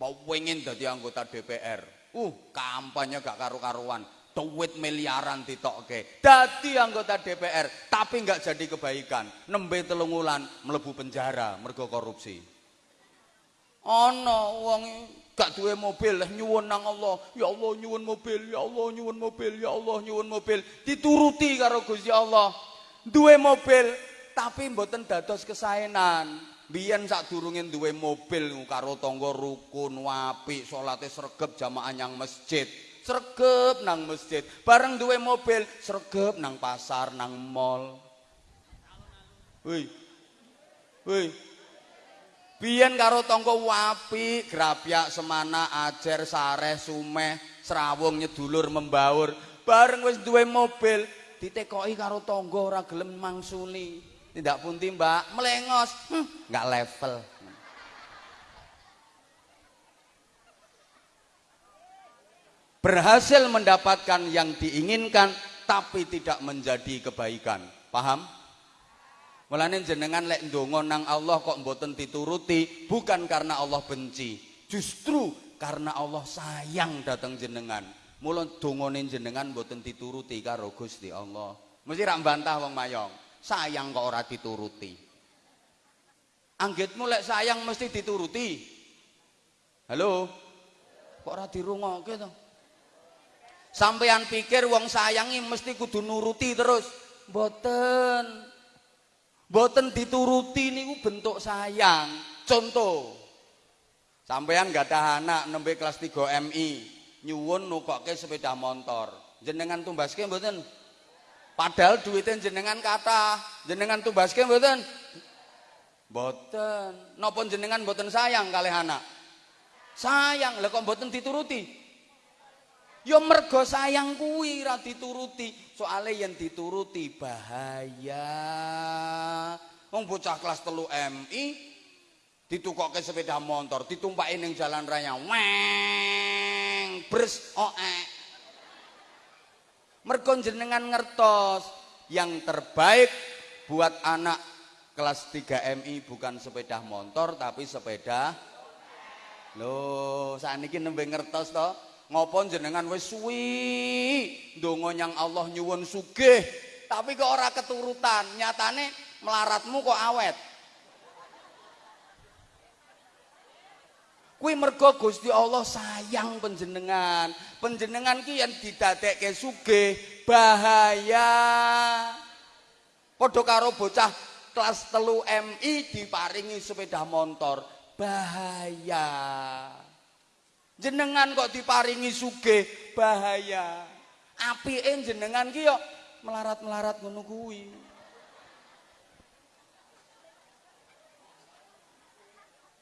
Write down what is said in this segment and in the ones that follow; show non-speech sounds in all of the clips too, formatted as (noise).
pengen dadi anggota DPR. Uh, kampanye gak karu-karuan. Duit miliaran ditokke. Dadi anggota DPR, tapi nggak jadi kebaikan. Nembe telung wulan mlebu penjara mergo korupsi. Ana wong gak duwe mobil nyuwun nang Allah ya Allah nyuwun mobil ya Allah nyuwun mobil ya Allah nyuwun mobil dituruti karo Gusti Allah duwe mobil tapi mboten dados kesaenan biyen sadurunge duwe mobil karo tangga rukun apik salate sregep jamaah nyang masjid. Sregep nang masjid. Bareng duwe mobil sregep nang pasar nang mall. Woi Woi Biyen karo tangga wapi, grapyak semana, ajer, sareh, sumeh, serawung nyedulur membaur. Bareng wis duwe mobil, ditekoki karo tangga ora gelem mangsuli. Tidak punti, Mbak, melengos. Hm, enggak level. Berhasil mendapatkan yang diinginkan tapi tidak menjadi kebaikan. Paham? Mulane jenengan lek nang Allah kok mboten dituruti bukan karena Allah benci, justru karena Allah sayang datang jenengan. Mula dongane jenengan mboten dituruti karo Gusti Allah. Mesti rak bantah wong mayong. Sayang kok ora dituruti. Anggitmu lek sayang mesti dituruti. Halo? Kok ora dirungokke to? Sampean pikir wong sayangi mesti kudu nuruti terus. Mboten. Boten dituruti niku bentuk sayang. Contoh. Sampean gak ada anak nembe kelas 3 MI, nyuwun nukokke sepeda motor. Jenengan tumbaske mboten? Padahal duitnya jenengan kata, jenengan tumbaske mboten? Mboten. Napa jenengan mboten sayang kalih anak? Sayang, lha kok mboten dituruti? Ya mergo sayang kuwi ra dituruti. Soale yen dituruti bahaya. Wong bocah kelas 3 MI ditukokke sepeda motor, ditumpaki ning jalan raya. Weng, bres oe. Mergo jenengan ngertos yang terbaik buat anak kelas 3 MI bukan sepeda motor tapi sepeda. Loh, saat nembe ngertos toh ngopo jenengan wis suwi? Ndonga nyang Allah nyuwun sugih. Tapi kok ora keturutan? Nyatane melaratmu kok awet kuwi mergo Gusti Allah sayang panjenengan. Panjenengan ki yen didadekke sugih bahaya. Padha karo bocah kelas telu MI diparingi sepeda motor. Bahaya. Jenengan kok diparingi sugih bahaya. Apike jenengan ki yo melarat-melarat ngono kuwi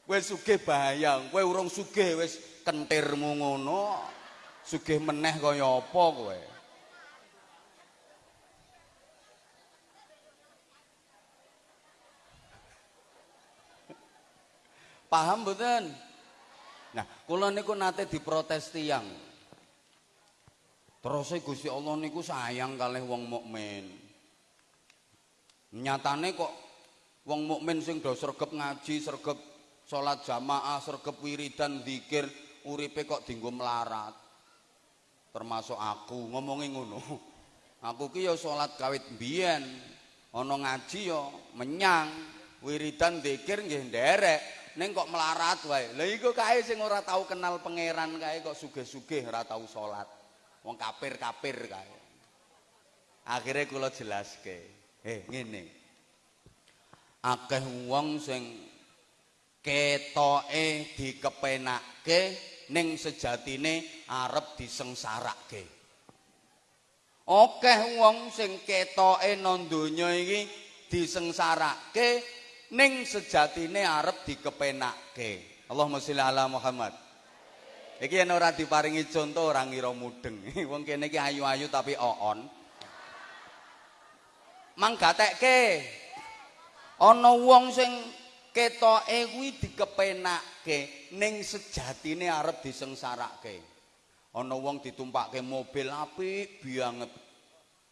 wis sugih bahaya kowe urung sugih wis kentirmu ngono sugih meneh kaya apa kowe paham mboten Nah, kula niku nate diprotes tiyang. Terus Gusti Allah niku sayang kalih wong mukmin. Nyatane kok wong mukmin sing do sregep ngaji, sregep salat jamaah, sregep wiridan zikir, uripe kok dienggo melarat. Termasuk aku ngomongi ngono. (laughs) Aku ki ya salat kawit biyen, ana ngaji ya menyang, wiridan zikir nggih nderek. Neng kok melarat wae. Lah iku kae sing ora tau kenal pangeran kae kok sugih-sugih ora tau salat. Wong kafir-kafir kae. Akhire kula jelaske. Eh ngene. Akeh wong sing ketoke dikepenakke ning sejatine arep disengsarake. Akeh wong sing ketoke nang donya iki disengsarake ning sejatine arep dikepenakke. Allahumma sholli ala Muhammad. Iki yen ora diparingi contoh ora ngira mudeng. (laughs) Wong kene iki ayu-ayu tapi oon. Mang gatekke. Ana wong sing ketoke kuwi dikepenakke ning sejatine arep disengsarake. Ana wong ditumpakke mobil apik banget.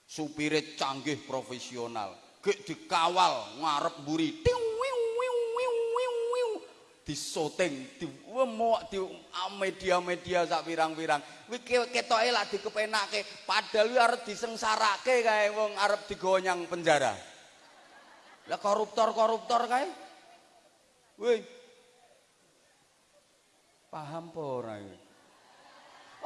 Supire canggih profesional. Gek dikawal ngarep mburi. Tiu di di muak di media-media sak pirang-pirang. Kuwi ketoke lak dikepenake, padahal kuwi arep disengsarake kae wong arep digonyang penjara. Lah koruptor-koruptor kae. Woi. Paham apa ora iki?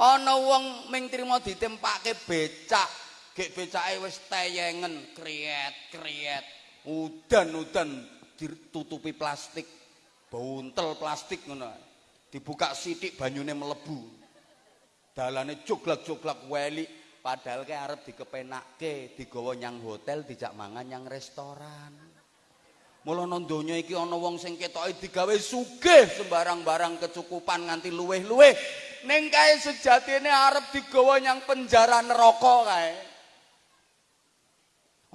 Ana wong ming trimo ditempake becak, gek becake wis teyengen, kriet-kriet. Udan-udan ditutupi plastik. Buntel plastik ngono. Dibuka sithik banyune mlebu. Dalane joglak-joglak weli padahal ke arep dikepenakke, digawa nyang hotel, dijak mangan nyang restoran. Mula nang donya iki ana wong sing ketoke digawe sugih sembarang barang kecukupan nganti luweh-luweh. Ning kae sejatine arep digawa nyang penjara neraka kae.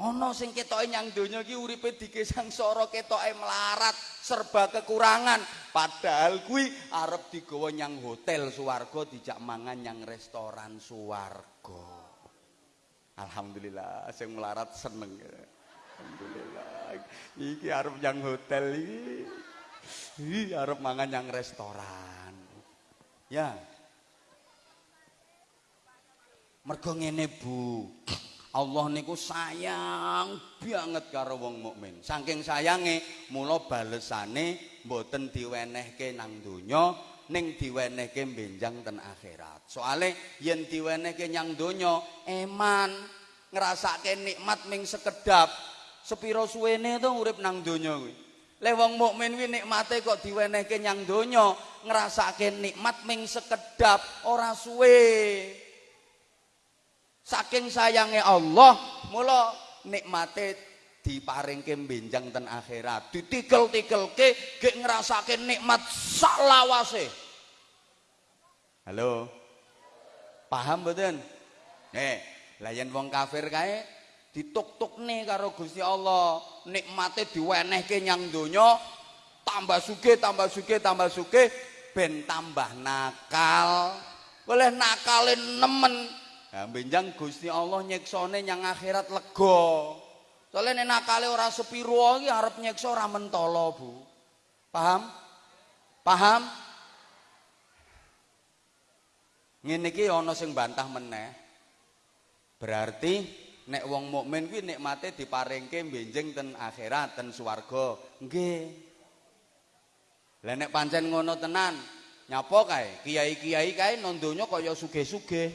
Ana sing ketoke nyang donya iki uripe dikesangsara ketoke melarat, serba kekurangan, padahal kuwi arep digawa nyang hotel swarga dijak mangan nyang restoran swarga. Alhamdulillah sing melarat seneng. Alhamdulillah. Iki arep nyang hotel iki. Arep mangan nyang restoran. Ya. Mergo ngene, Bu. Allah niku sayang banget karo wong mukmin. Saking sayange mula balesane mboten diwenehke nang donya ning diwenehke benjang ten akhirat. Soale yen diwenehke nyang donya eman ngrasake nikmat ming sekedap. Sepiro suwene to urip nang donya kuwi. Le wong mukmin kuwi nikmate kok diwenehke nyang donya ngrasake nikmat ming sekedap ora suwe. Saking sayange Allah, mula nikmate diparingke benjang ten akhirat. Ditikel-tikelke gek ngrasake nikmat sak lawase. Halo. Paham mboten? Nih, lah yen wong kafir kae dituk-tukne karo Gusti Allah, nikmate diwenehke nyang donya, tambah sugih, tambah sugih, tambah sugih ben tambah nakal. Boleh nakalin nemen Ya benjang Gusti Allah nyeksone nyang akhirat lega. Soale nek nakale ora sepiro iki arep nyeksa ora mentolo, Bu. Paham? Paham? Ngene iki ana sing bantah meneh. Berarti nek wong mukmin kuwi nikmate diparingke benjing ten akhirat, ten swarga. Nggih. Lah nek pancen ngono tenan, nyapa kae? Kiai-kiai kae nang donya kaya sugih-sugih.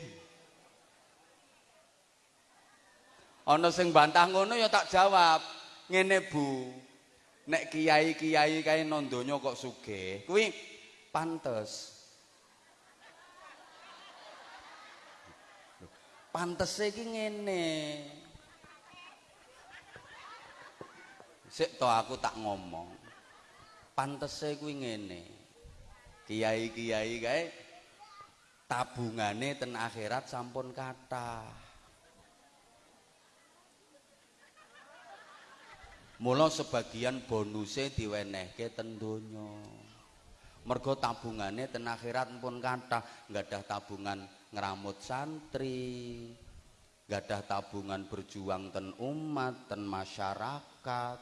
Ana sing bantah ngono ya tak jawab. Ngene Bu. Nek kiai-kiai kae nang donya kok sugih, kuwi pantes. Pantese iki ngene. Sik to aku tak ngomong. Pantese kuwi ngene. Kiai-kiai kae tabungane ten akhirat sampun kathah. Mula sebagian bonuse diwenehke ten donya. Mergo tabungane ten akhirat pun kathah, nggadah tabungan ngramut santri, nggadah tabungan berjuang ten umat, ten masyarakat,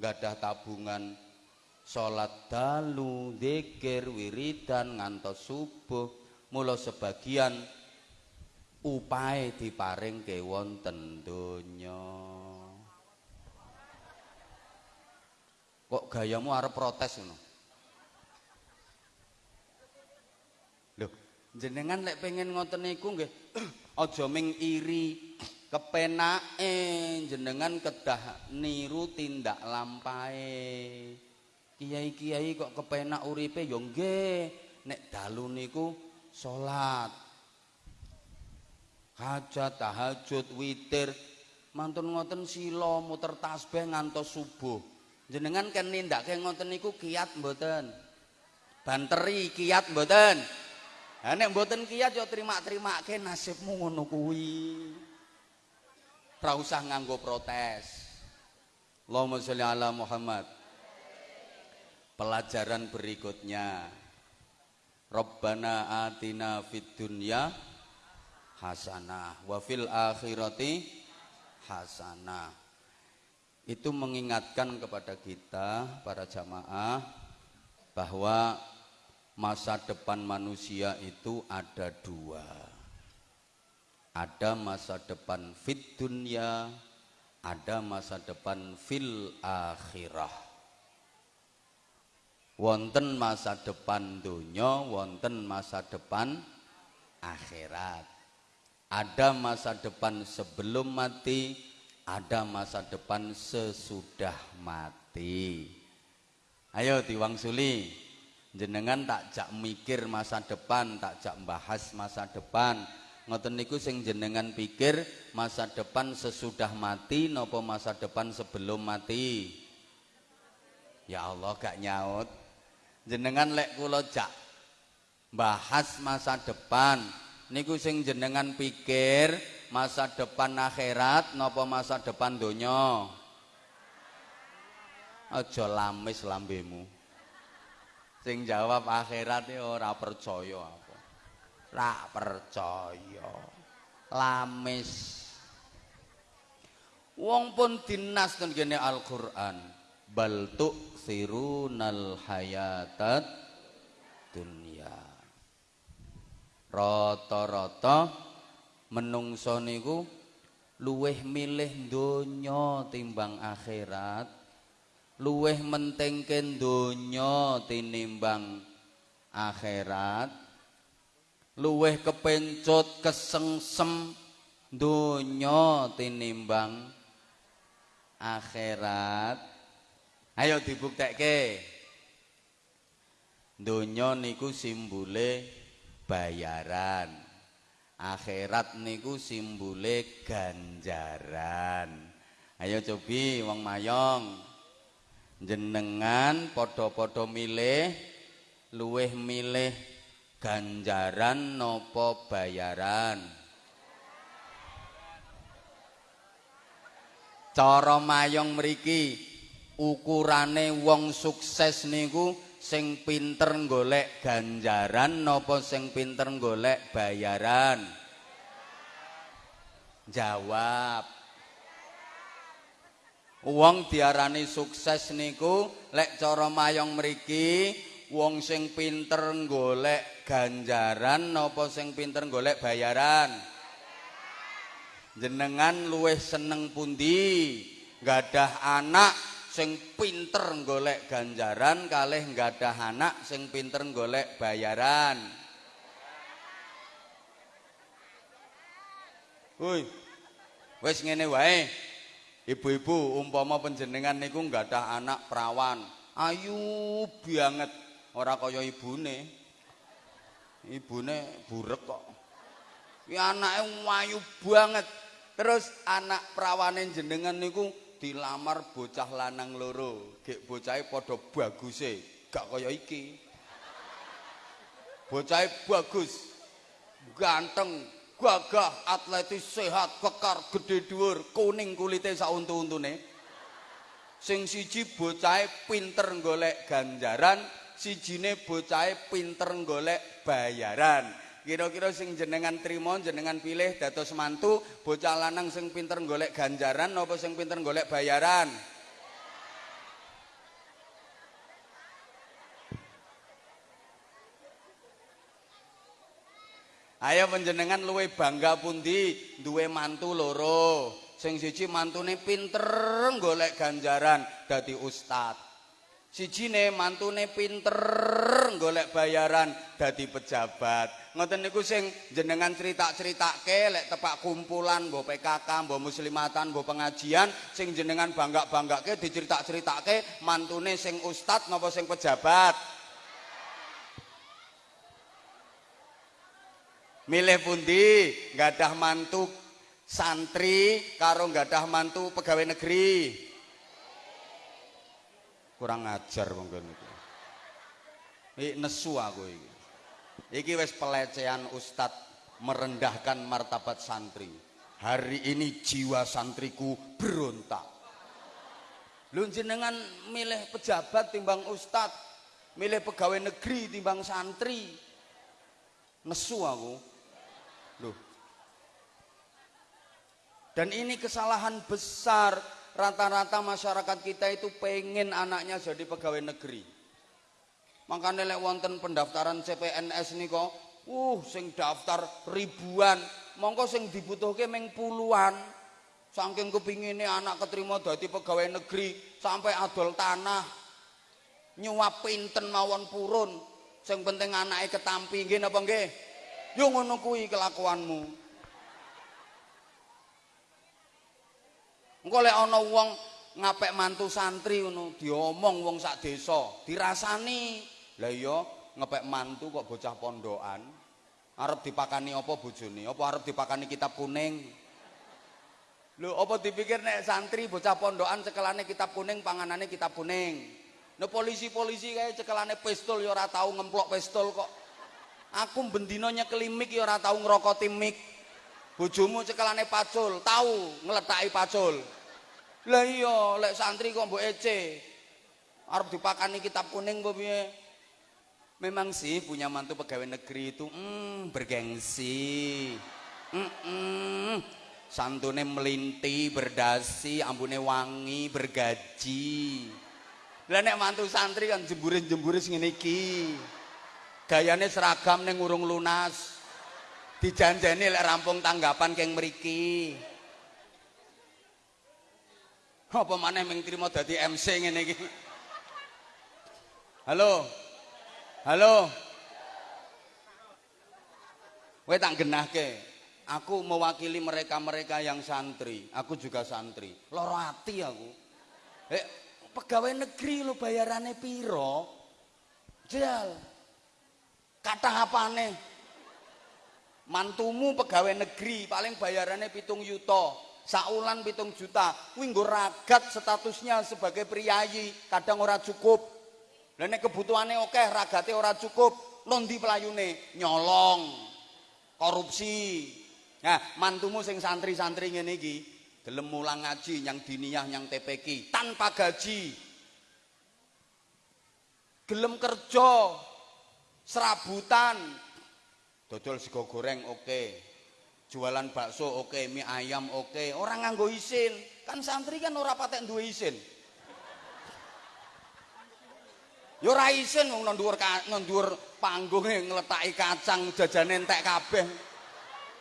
nggadah tabungan salat dalu, zikir, wiridan ngantos subuh. Mula sebagian upae diparing ke wonten donya. Kok gayamu arep protes ngono? Jenengan lek pengen ngoten niku nggih (clears throat) aja ming iri kepenake jenengan kedah niru tindak lampahe. Kiai-kiai kok kepenak uripe ya nggih nek dalu niku salat. Hajat, tahajud, witir, mantun ngoten sila muter tasbih ngantos subuh. jenengan kan nindakke ngoten niku kiat mboten banteri kiat mboten ha nek mboten kiat yo terima-terimake nasibmu ngono kuwi. Ora usah nganggo protes. Allahumma sholli ala Muhammad. Pelajaran berikutnya. Rabbana atina fid dunya hasanah wa fil akhirati hasanah. Itu mengingatkan kepada kita para jamaah bahwa masa depan manusia itu ada dua. Ada masa depan fit dunia, ada masa depan fil akhirah. Wonten masa depan dunia, wonten masa depan akhirat. Ada masa depan sebelum mati, ada masa depan sesudah mati. Ayo diwangsuli jenengan tak jak mikir masa depan tak jak bahas masa depan. Ngoten niku sing jenengan pikir masa depan sesudah mati nopo masa depan sebelum mati? Ya Allah gak nyaut. Jenengan lek kula jak bahas masa depan niku sing jenengan pikir masa depan akhirat nopo masa depan donya? Aja lamis lambemu sing jawab akhirat iki ora percaya apa. Ra percaya. Lamis. Wong pun dinas ten kene Al-Qur'an. Bal sirunal hayatat dunya. Rata-rata menungso niku luweh milih donya timbang akhirat luweh mentingke donya tinimbang akhirat. Luweh kepencut kesengsem donya tinimbang akhirat. Ayo dibuktekke. Donya niku simbole bayaran. Akhirat niku simbole ganjaran. Ayo cobi wong mayong jenengan padha-padha milih luweh milih ganjaran nopo bayaran? Cara mayong mriki ukurane wong sukses niku sing pinter golek ganjaran nopo sing pinter golek bayaran? Jawab Wong diarani sukses niku lek cara mayong mriki wong sing pinter golek ganjaran napa sing pinter golek bayaran? Jenengan luwih seneng pundi? Gadah anak sing pinter golek ganjaran kalih gadah anak sing pinter golek bayaran? Woi wis ngene wae Ibu-ibu umpama panjenengan niku nggak anak perawan, ayu banget, ora kaya ibune. Ibune burek kok. Ki anake ayu banget. Terus anak perawane jenengan niku dilamar bocah lanang loro. Gek bocahe padha baguse, gak kaya iki. Bocahe bagus. Ganteng, gagah, atletis, sehat, kekar, gede dhuwur, kuning kulite sak untu-untune. Sing siji bocahe pinter golek ganjaran, sijine bocahe pinter golek bayaran. Kira-kira sing jenengan trimo, jenengan pilih dados mantu, bocah lanang sing pinter golek ganjaran napa sing pinter golek bayaran? Ayo panjenengan luwe bangga pundi duwe mantu loro. Sing siji mantune pinter golek ganjaran dadi ustad. Sijine mantune pinter golek bayaran dadi pejabat. Ngoten niku sing jenengan cerita-ceritake lek tepak kumpulan mbok PKK, mbok muslimatan, mbok pengajian sing jenengan bangga-banggake dicerita-ceritake mantune sing ustad napa sing pejabat. Milih pundi? Gadah mantu santri karo gadah mantu pegawai negeri. Kurang ajar mungkin itu ini nesu aku ini iki wis pelecehan ustad merendahkan martabat santri. Hari ini jiwa santriku berontak. Lu jenengan milih pejabat timbang ustad milih pegawai negeri timbang santri. Nesu aku Dan ini kesalahan besar. Rata-rata masyarakat kita itu pengen anaknya jadi pegawai negeri. Makane lek wonten pendaftaran CPNS nika, uh sing daftar ribuan, mongko sing dibutuhke ming puluhan. Saking kepingine anak keterima dadi pegawai negeri sampai adol tanah. Nyuap pinten mawon purun. Sing penting anake ketampi nggih napa nggih? Yo ngono kuwi kelakuanmu. Engko lek ana wong ngapek mantu santri ngono diomong wong sak desa, dirasani Lah iya ngepek mantu kok bocah pondokan. Arep dipakani apa bojone? Apa arep dipakani kitab kuning? Lho, apa dipikir nek santri bocah pondokan cekelane kitab kuning, panganane kitab kuning. Nek polisi-polisi kae cekelane pistol ya ora tau ngemplok pistol kok. Aku bendina nyekeli mik ya ora tau ngrokoti mik. Bojomu cekelane pacul, tau ngletaki pacul. Lah iya, lek santri kok mbok ece. Arep dipakani kitab kuning apa piye? Memang sih punya mantu pegawai negeri itu mm, bergengsi. Mm -mm. Santune melinti, berdasi, ambune wangi, bergaji. Lah nek mantu santri kan jemburis-jemburis ngene iki. Gayane seragam ning urung lunas. Dijanjeni lek rampung tanggapan keng mriki. Apa maneh ming trimo dadi MC ngene iki? Halo. Halo. Kowe tak genahke. Aku mewakili mereka-mereka yang santri. Aku juga santri. Loro ati aku. Eh, pegawai negeri lo bayarannya piro? Jal. Kata apane? Mantumu pegawai negeri paling bayarannya pitung yuto. Saulan pitung juta. Kuwi ragat statusnya sebagai priayi, kadang ora cukup. Lah nek kebutuhane akeh, ragate ora cukup, londi pelayune? Nyolong. Korupsi. Nah, mantumu sing santri-santri ngene iki, gelem mulang ngaji nyang diniyah nyang TPK tanpa gaji. Gelem kerja serabutan. Dodol sego goreng oke. Jualan bakso oke, mie ayam oke. Orang nganggo isin. Kan santri kan ora patek duwe isin. Ya ora isin wong nang dhuwur nang dhuwur panggonge ngletaki kacang jajane entek kabeh.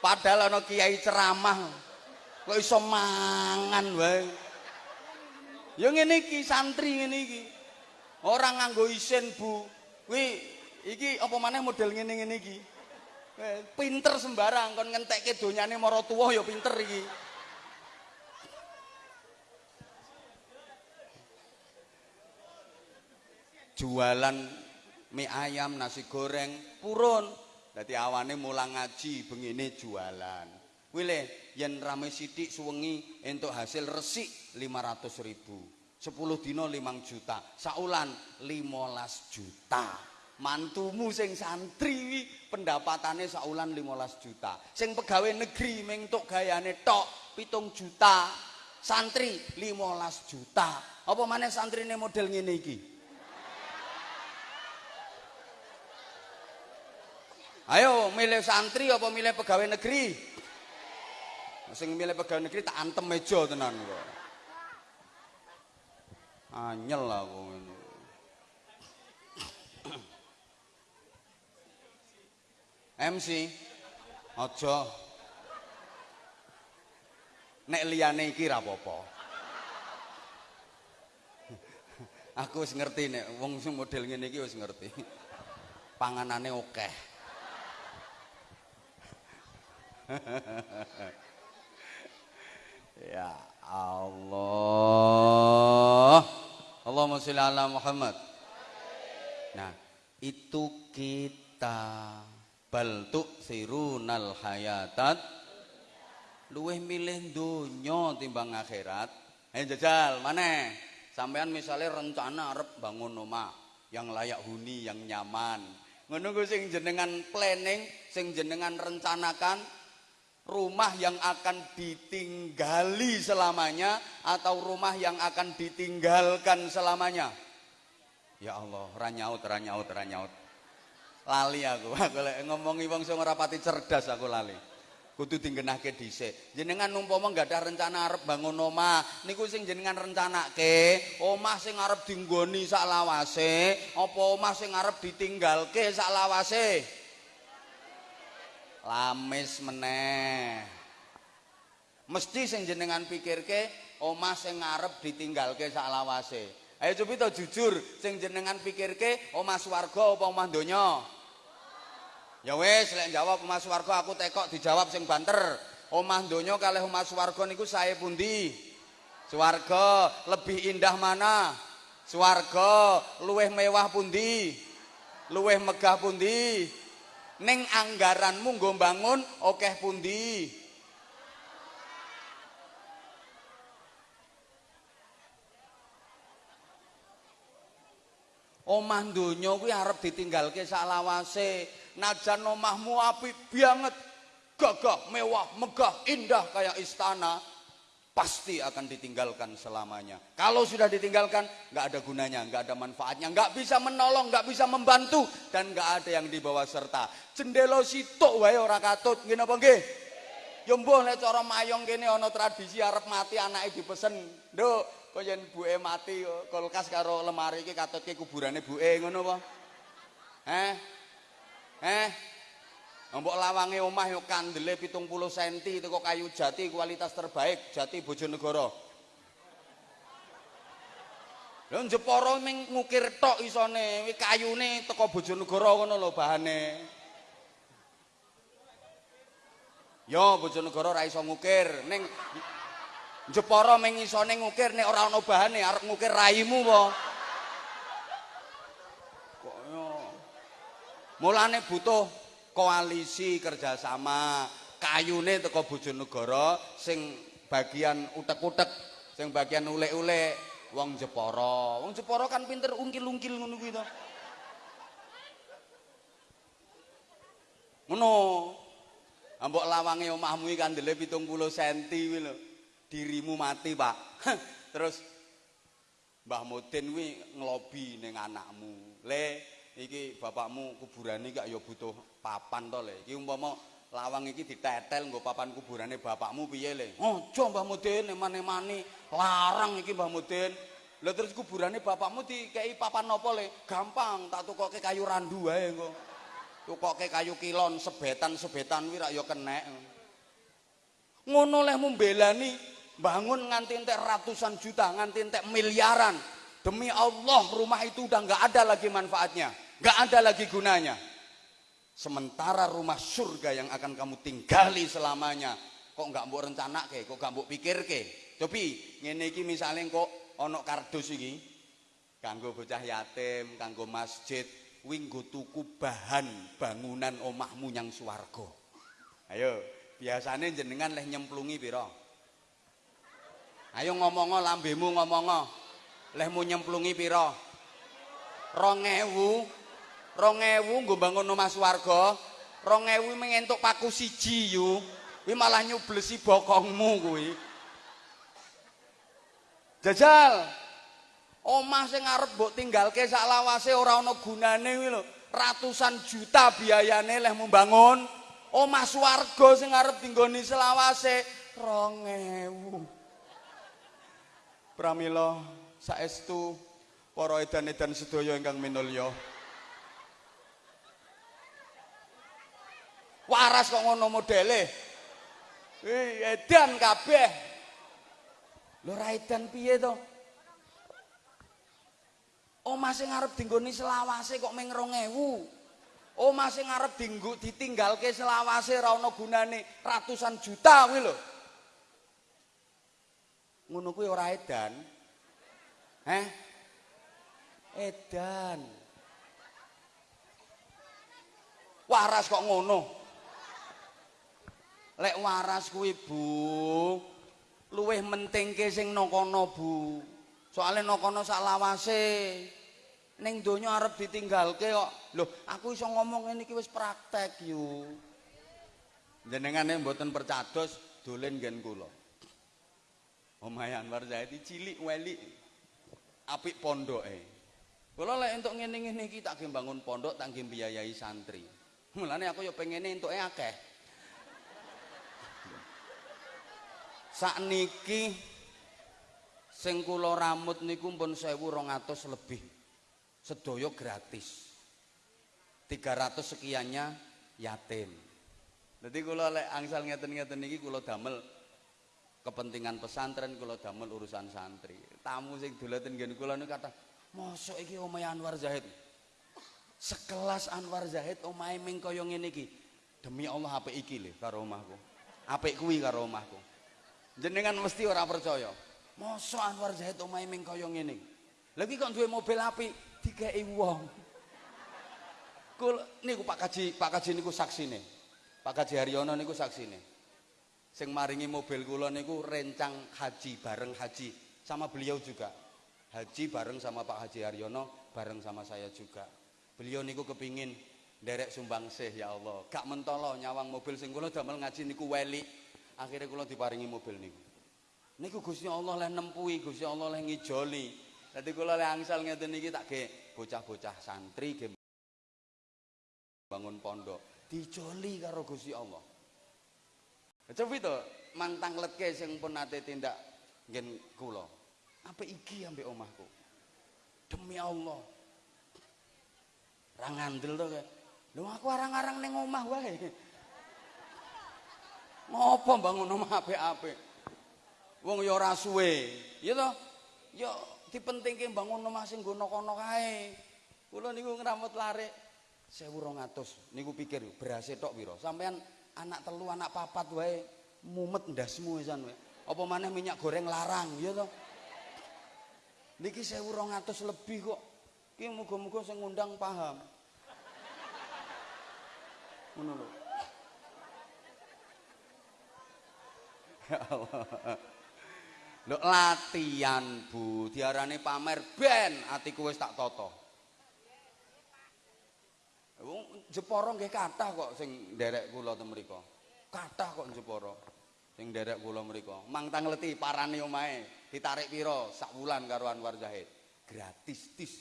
Padahal ana kiai ceramah kok iso mangan wae. Ya ngene iki santri ngene iki. Ora nganggo isin, Bu. Kuwi iki apa maneh model ngene-ngene iki. Pinter sembarang kon ngentekke donyane mara tuwa ya pinter iki. jualan mie ayam, nasi goreng, purun. Dadi awane mulang ngaji, bengine jualan. Wile, yen rame sidik suwengi entuk hasil resik 500 ribu. 10 dino 5 juta. Saulan 15 juta. Mantumu sing santri pendapatannya saulan 15 juta. Sing pegawai negeri mentuk gayane tok pitung juta. Santri 15 juta. Apa mana santri ini model ngene iki? Ayo milih santri apa milih pegawai negeri? Sing milih pegawai negeri tak antem meja tenan kok. Anyel aku MC aja nek liyane iki ra. (laughs) Aku wis ngerti nek wong sing model ngene iki wis ngerti. Panganane akeh. (laughs) Ya Allah. Allahumma sholli ala Muhammad. Nah, itu kita bal sirunal hayatat luweh milih donya timbang akhirat. Ayo jajal, mana? Sampean misalnya rencana arep bangun omah yang layak huni, yang nyaman. Ngono sing jenengan planning, sing jenengan rencanakan rumah yang akan ditinggali selamanya atau rumah yang akan ditinggalkan selamanya ya Allah ranyaut ranyaut ranyaut lali aku (laughs) aku ngomongi wong sing ora pati cerdas aku lali kudu dinggenake dhisik. Jenengan umpama enggak ada rencana arep bangun omah, niku sing jenengan rencanake, omah sing arep dinggoni sak lawase, apa omah sing arep ditinggalke sak lawase? Lamis meneh. Mesti sing jenengan pikirke omah sing ngarep ditinggalke sak lawase. Ayo cobi to jujur, sing jenengan pikirke omah swarga apa omah donya? Ya wis, lek jawab omah swarga aku tekok dijawab sing banter. Omah donya kalih omah swarga niku sae pundi? Swarga lebih indah mana? Swarga luweh mewah pundi? Luweh megah pundi? Ning anggaranmu nggo bangun akeh pundi? Omah donya kuwi arep ditinggalke sak lawase najan omahmu apik banget gagah mewah megah indah kayak istana pasti akan ditinggalkan selamanya. Kalau sudah ditinggalkan, nggak ada gunanya, nggak ada manfaatnya, nggak bisa menolong, nggak bisa membantu, dan nggak ada yang dibawa serta. Cendelo sitok wae ora katut, gini apa nggih? Ya mbuh nek cara mayong kene ana tradisi arep mati anake dipesen. Nduk, kok yen buke mati kulkas karo lemari iki katutke kuburane buke ngono apa? Eh? Eh? Mbok lawange omah yo kandele 70 cm teko kayu jati kualitas terbaik Jati Bojonegoro. Lho Jepara ming ngukir tok isone, kayune teko Bojonegoro ngono lho bahane. Yo Bojonegoro ra iso ngukir, ning Jepara mengisone ngukir nek ora ana bahane arep ngukir raimu apa? Mulane butuh koalisi kerjasama kayune teko Bojonegoro sing bagian utek-utek sing bagian ulek-ulek wong Jepara. Wong Jepara kan pinter ungkil-ungkil ngono kuwi to. Ngono. Ambok lawange omahmu iki kandele 70 cm kuwi lho. dirimu mati pak. Terus Mbah Mudin kuwi ngelobi ning anakmu. Le iki bapakmu kuburane gak ya butuh papan to le. Iki umpama lawang iki ditetel nggo papan kuburane bapakmu piye le. Aja Mbah Mudin emane-mane. Larang iki Mbah Mudin lha terus kuburane bapakmu dikei papan apa le? Gampang tak tukoke kayu randu wae engko tukoke kayu kilon sebetan-sebetan kuwi rak ya kenek ngono leh bangun nganti entek ratusan juta, nganti entek miliaran. Demi Allah rumah itu udah nggak ada lagi manfaatnya, nggak ada lagi gunanya. Sementara rumah surga yang akan kamu tinggali selamanya, kok nggak mau rencana ke, kok nggak mau pikir ke. Tapi ngene iki misalnya kok ono kardus iki, kanggo bocah yatim, kanggo masjid, winggo tuku bahan bangunan omahmu yang suwargo. Ayo, biasanya jenengan leh nyemplungi piro? Ayo ngomongo lambemu ngomongo. Lehmu nyemplungi pira? 2000. 2000 nggo bangun omah swarga. 2000 mengentuk paku siji yu. Kuwi malah nyublesi bokongmu kuwi. Jajal. Omah sing arep mbok tinggalke sak lawase ora ana gunane kuwi lho. Ratusan juta biayane leh membangun omah swarga sing arep dinggoni selawase 2000. Pramila saestu para edan-edan sedaya ingkang minulya. Waras kok ngono modele. Eh edan kabeh. Lho ra edan piye to? Omah sing arep dinggoni selawase kok ming 2000. Omah sing arep dinggo ditinggalke selawase ora ana gunane ratusan juta kuwi lho. ngono kuwi ora edan. Heh? Edan. Waras kok ngono. Lek waras kuwi, Bu, luwih mentingke sing nokono, Bu. Soale nokono sak lawase. Ning donya arep ditinggalke kok. Lho, aku iso ngomong ngene iki wis praktek yo. Jenengane mboten percados dolen nggen kula. Omahe Anwar Zaidi cilik weli apik pondoke. Kula lek entuk ngene-ngene iki tak bangun pondok tak biayai santri. Mulane aku ya pengene entuke akeh. sakniki sing kula ramut niku pun 1200 lebih. Sedaya gratis. 300 sekiannya yatim. Jadi kula lek angsal ngeten-ngeten niki kula damel kepentingan pesantren kula damel urusan santri. Tamu sing dolaten nggen kula niku kata, "Mosok iki omahe Anwar Zahid?" Sekelas Anwar Zahid omahe ming kaya ngene iki. Demi Allah apik iki lho karo omahku. Apik kuwi karo omahku. Jenengan mesti ora percaya. Mosok Anwar Zahid omahe ming kaya ngene. Lha iki kok duwe mobil apik dikeki wong. Kul niku Pak Kaji, Pak Kaji niku saksine. Pak Kaji Haryono niku saksine. Sing maringi mobil kula niku rencang haji bareng haji sama beliau juga. Haji bareng sama Pak Haji Haryono, bareng sama saya juga. Beliau niku kepingin derek sumbang sih ya Allah. Gak mentolo nyawang mobil sing kula damel ngaji niku weli. Akhirnya kula diparingi mobil niku. Niku Gusti Allah leh nempuhi, Gusti Allah leh ngijoli. Dadi kula leh angsal ngeten niki tak ge bocah-bocah santri ge bangun pondok dijoli karo Gusti Allah. Coba itu mantang letke sing pun nate tindak ngen kula. Apa iki ambek omahku? Demi Allah. Ra ngandel to. Lho aku arang-arang ning omah wae. (laughs) Ngopo bangun omah apik-apik? Wong ya ora suwe. Ya to? Ya dipentingke bangun omah sing nggono kono kae. Kula niku ngramut larik 1200 niku pikir berase tok pira sampean anak telu anak papat wae mumet ndasmu wisan wae apa maneh minyak goreng larang ya to niki 1200 lebih kok. Ki muga-muga sing ngundang paham. Ngono lho. (laughs) Ya Allah Lho latihan Bu, diarani pamer ben atiku wis tak toto. Wong Jepara nggih kathah kok sing nderek kula ten mriku. Kathah kok Jepara sing nderek kula mriku. Mang tangleti parani omahe, ditarik pira sak wulan karo Anwar Zahid. Gratis tis.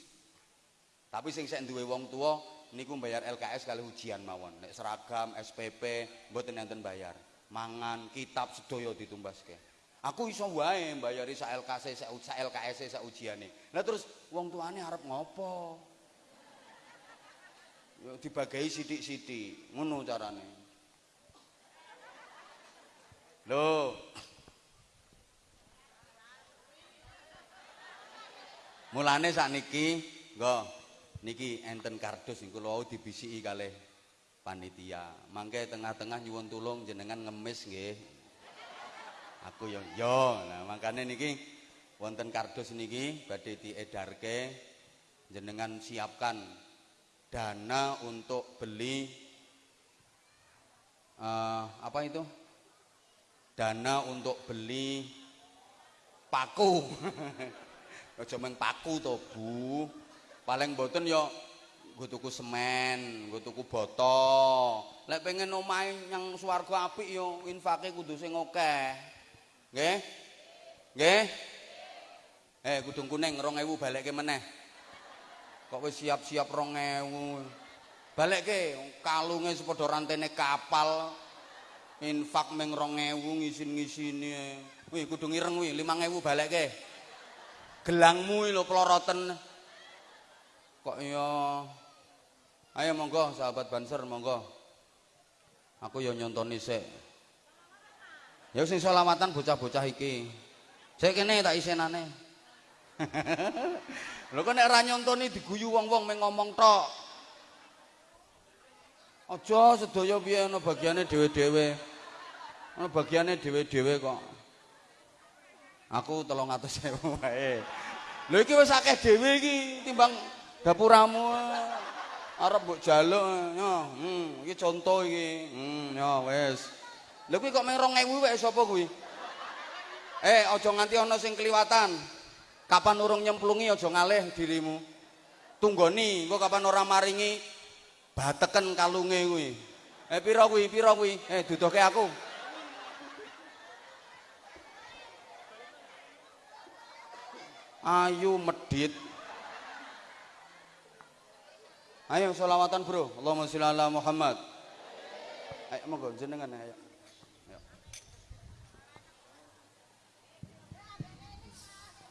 Tapi sing sek duwe wong tua niku bayar LKS kali ujian mawon. Nek seragam, SPP mboten enten bayar. Mangan, kitab sedaya ditumbaske. Aku iso wae mbayari sak LKS sak LKS sak ujiane. Lah terus wong tuane arep ngopo? Ya dibagai sithik-sithik, ngono carane. Lho. Mulane sakniki, nggo niki enten kardus niku lho dibisiki kalih panitia. Mangke tengah-tengah nyuwun tulung jenengan ngemis nggih. Aku yo yo. Nah, makane niki wonten kardus niki badhe diedarke jenengan siapkan dana untuk beli uh, apa itu? Dana untuk beli paku. (laughs) Aja paku to Bu. Paling mboten yo nggo tuku semen nggo tuku boto lek pengen omahe yang swarga apik yo infake kudu sing akeh nggih. Nggih. Eh kudung kuning 2000 balekke meneh. Kok wis siap-siap 2000 balekke kalunge sepadha rantene kapal. Infak meng 2000 ngisin-ngisini wih kudu ireng wih 5000 balekke. Gelangmu lho ploroten kok ya ayo monggo sahabat banser monggo. Aku ya nyontoni sik ya sing selawatan bocah-bocah iki sik kene tak isenane (laughs) Lho kok nek ora nyontoni diguyu wong-wong meng ngomong tok. Aja sedaya piye ana bagiane dhewe-dhewe. Ana bagiane dhewe-dhewe kok. Aku 300.000 wae. Lho iki wis akeh dhewe iki timbang dapuramu. Arep mbok jaluk yo. Hmm, iki conto iki. Hmm, yo wis. Lho kuwi kok meng 2000 wae sapa kuwi? Eh, aja nganti ana sing kliwatan. Kapan urung nyemplungi aja ngalih dirimu. Tunggoni, engko kapan ora maringi bateken kalunge kuwi. Eh pira kuwi? Pira kuwi? Eh duduhke aku. Ayu medit. Ayo selawatan, Bro. Allahumma sholli ala Muhammad. Ayo monggo jenengan ayo.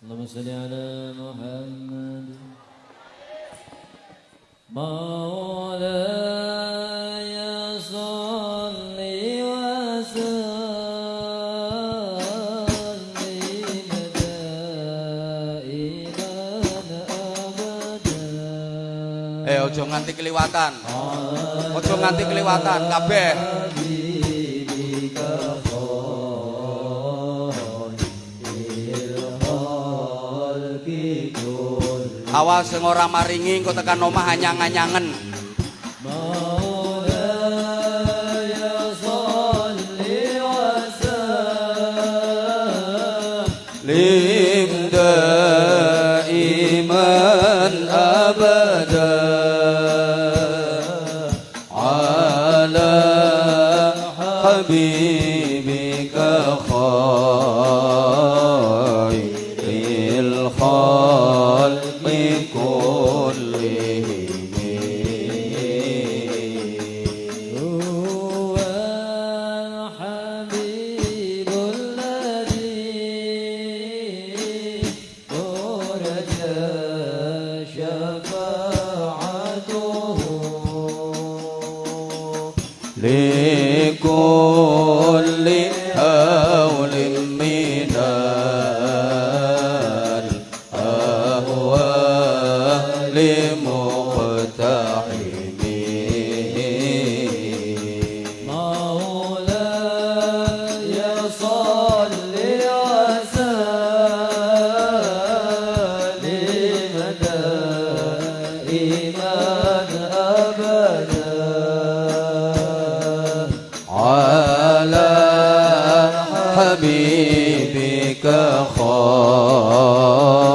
اللهم صل على محمد مولاي صل وسلم دائما ابدا Eh ojo nganti keliwatan. Ojo nganti keliwatan kabeh. Awas sing ora maringi engko tekan omah anyang-anyangen. حبيبك خالق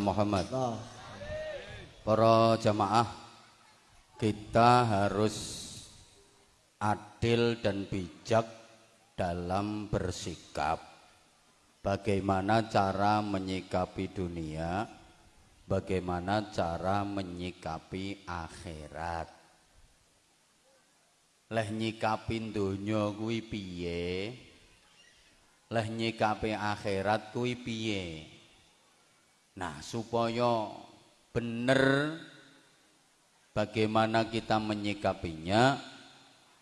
Muhammad. Para jamaah, kita harus adil dan bijak dalam bersikap. Bagaimana cara menyikapi dunia, bagaimana cara menyikapi akhirat. Leh nyikapi donya kuwi piye? Leh nyikapi akhirat kuwi piye? Nah, supaya benar bagaimana kita menyikapinya,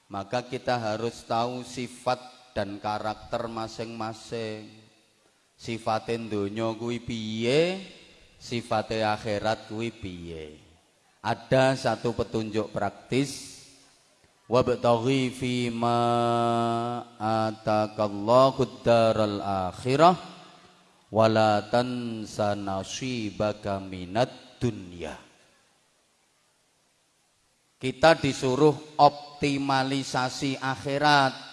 maka kita harus tahu sifat dan karakter masing-masing. Sifatin donya kuwi piye, sifatnya akhirat kuwi piye. Ada satu petunjuk praktis wabtaghi fi ma atakallahu daral akhirah wala tansa nasibaka minad dunya. Kita disuruh optimalisasi akhirat.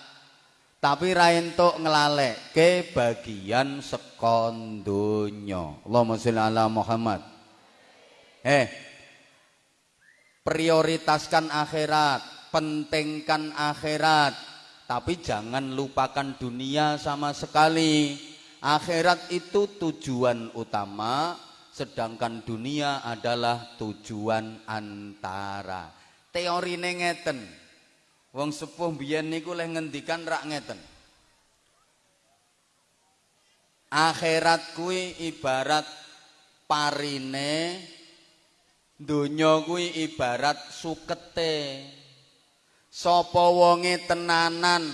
Tapi ra entuk nglalekke bagian sekon donya. Allahumma sholli ala Muhammad. Eh prioritaskan akhirat pentingkan akhirat. Tapi jangan lupakan dunia sama sekali akhirat itu tujuan utama sedangkan dunia adalah tujuan antara. Teorine ngeten. Wong sepuh biyen niku leh ngendikan rak ngeten. Akhirat kuwi ibarat parine Donya kuwi ibarat sukete. Sapa wonge tenanan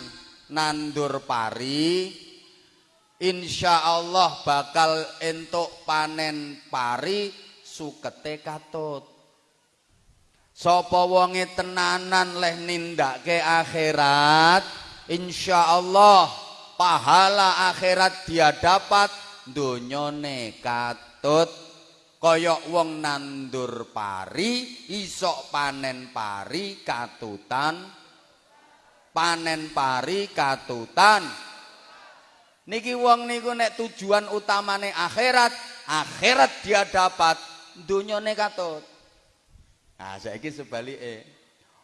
nandur pari, insyaallah bakal entuk panen pari sukete katut. Sapa wonge tenanan leh nindakake akhirat, insyaallah pahala akhirat dia dapat donyane katut. Kaya wong nandur pari, isok panen pari katutan. Panen pari katutan. Niki wong niku nek tujuan utamane akhirat, akhirat dia dapat, donyane katut. Nah, saiki sebalike.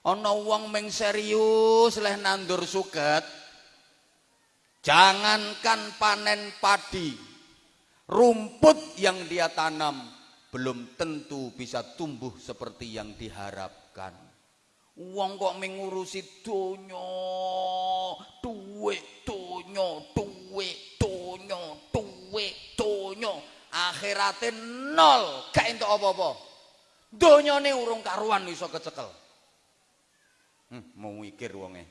Ana wong ming serius leh nandur suket. Jangankan panen padi, rumput yang dia tanam belum tentu bisa tumbuh seperti yang diharapkan. Wong kok mengurusi donya, duwe donya, duwe donya, duwe donya. Akhirate nol, gak entuk apa-apa. Donyane urung karuan iso kecekel. Hmm, mau mikir wonge.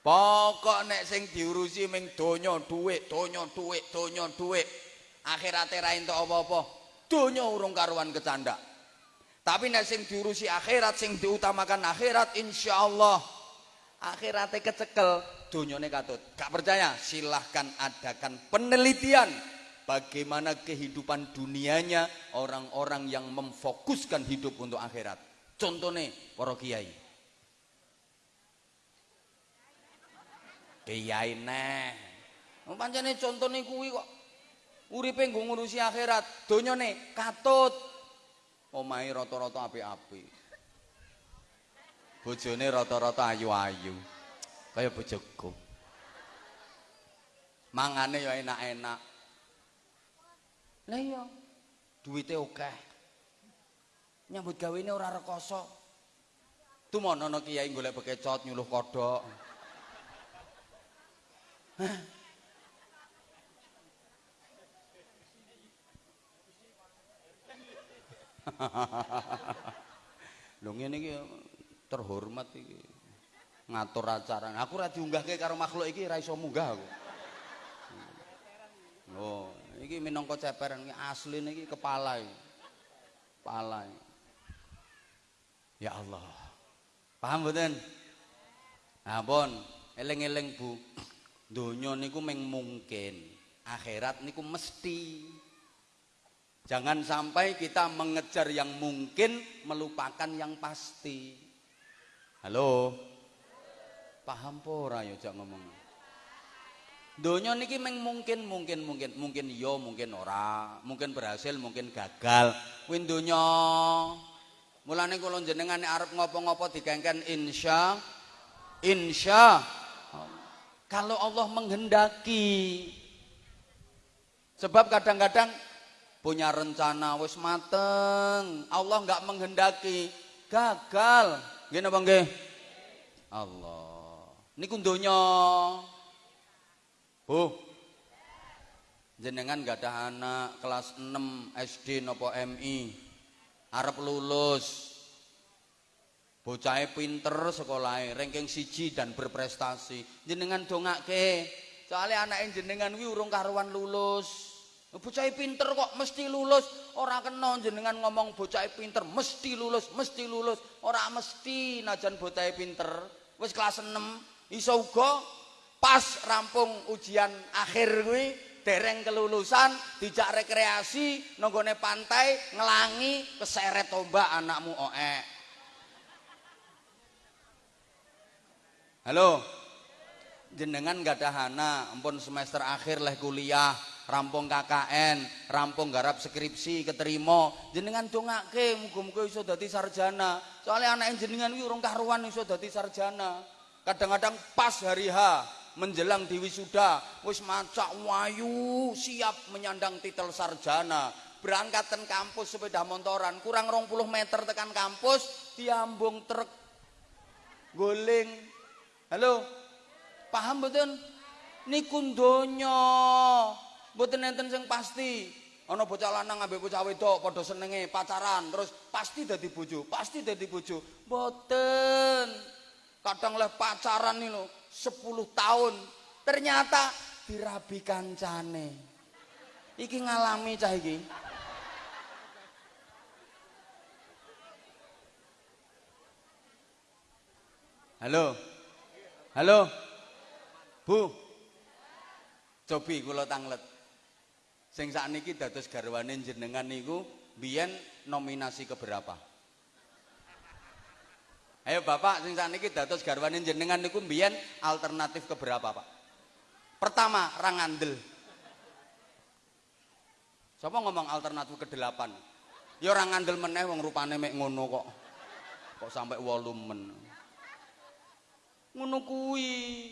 Pokok nek sing diurusi ming donya dhuwit, donya dhuwit, donya dhuwit. Akhirate ra entuk apa-apa. Donya urung karuan kecandak. Tapi nek sing diurusi akhirat, sing diutamakan akhirat, insyaallah akhirate kecekel, donyane katut. Gak percaya? Silahkan adakan penelitian bagaimana kehidupan dunianya orang-orang yang memfokuskan hidup untuk akhirat. Contohnya para kiai. Kiai neh. Pancene contone kuwi kok uripe nggo ngurusi akhirat, donyane katut. Omahe rata-rata apik-apik. Bojone rata-rata ayu-ayu. Kaya bojoku. Mangane ya enak-enak. Lah iya. Duwite akeh. Nyambut gawene ora rekoso. Tumono ana kiai golek bekecot nyuluh kodhok. (laughs) Lho ngene iki terhormat iki. Ngatur acara. Aku ora diunggahke karo makhluk iki ora iso munggah aku. Oh, iki minangka ceperan iki asline iki kepala iki. Kepala. Ya Allah. Paham mboten? Ampun, eling-eling Bu. Donya niku mung mungkin, akhirat niku mesti. Jangan sampai kita mengejar yang mungkin melupakan yang pasti. Halo. Paham po ora ya jak ngomong. Donya niki mung mungkin mungkin mungkin mungkin yo mungkin ora, mungkin berhasil mungkin gagal. Kuwi donya. Mulane kula jenengan arep ngopo-ngopo dikengken insya insya kalau Allah menghendaki. Sebab kadang-kadang punya rencana wis mateng, Allah nggak menghendaki, gagal. Nggih napa nggih? Allah. Niku donya. Bu. Jenengan gak ada anak kelas 6 SD nopo MI. Arep lulus. Bocahe pinter sekolahe, ranking siji dan berprestasi. Jenengan dongake. Soalnya anak jenengan wi urung karuan lulus. Bocahe pinter kok mesti lulus. Ora kena jenengan ngomong bocahe pinter mesti lulus, mesti lulus. Ora mesti najan bocahe pinter. Wis kelas 6 iso uga pas rampung ujian akhir kuwi dereng kelulusan dijak rekreasi nanggone pantai ngelangi keseret tombak anakmu oek Halo. Jenengan gak ada hana, ampun semester akhir leh kuliah, rampung KKN, rampung garap skripsi, keterima. Jenengan dongake muga-muga iso dadi sarjana. Soalnya anak jenengan kuwi urung karuan iso dadi sarjana. Kadang-kadang pas hari H menjelang di wisuda, wis macak wayu, siap menyandang titel sarjana. Berangkatan kampus sepeda motoran, kurang 20 meter tekan kampus, diambung truk guling Halo. Paham mboten? Niku donya. Mboten enten sing pasti. ana bocah lanang ambek bocah wedok padha senenge pacaran terus pasti dadi bojo, pasti dadi bojo. Mboten. Kadang leh pacaran lho 10 tahun ternyata dirabi kancane. Iki ngalami cah iki. Halo. Halo. Bu. Cobi kula tanglet. Sing sakniki dados garwane jenengan niku biyen nominasi keberapa? Ayo Bapak sing sakniki dados garwane jenengan niku biyen alternatif keberapa, Pak? Pertama, rangandel. Sapa ngomong alternatif ke-8? Ya ora ngandel meneh wong rupane mek ngono kok. Kok sampai 8 men. Ngono kuwi.